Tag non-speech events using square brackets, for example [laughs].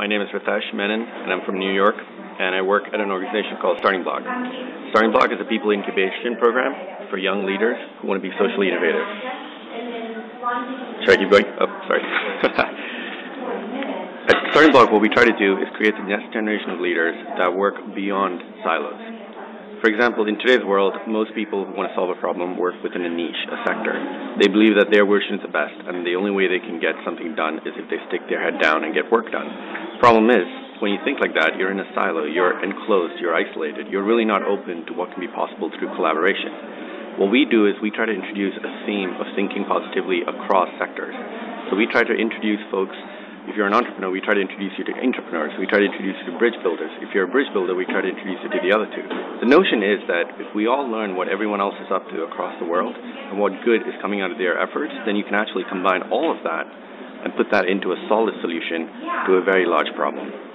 My name is Ritesh Menon, and I'm from New York, and I work at an organization called StartingBloc. Starting Block is a people incubation program for young leaders who want to be socially innovative. Should I keep going? Oh, sorry. [laughs] at StartingBloc, what we try to do is create the next generation of leaders that work beyond silos. For example, in today's world, most people who want to solve a problem work within a niche, a sector. They believe that their version is the best, and the only way they can get something done is if they stick their head down and get work done. Problem is, when you think like that, you're in a silo, you're enclosed, you're isolated, you're really not open to what can be possible through collaboration. What we do is we try to introduce a theme of thinking positively across sectors. So we try to introduce folks if you're an entrepreneur, we try to introduce you to entrepreneurs. We try to introduce you to bridge builders. If you're a bridge builder, we try to introduce you to the other two. The notion is that if we all learn what everyone else is up to across the world and what good is coming out of their efforts, then you can actually combine all of that and put that into a solid solution to a very large problem.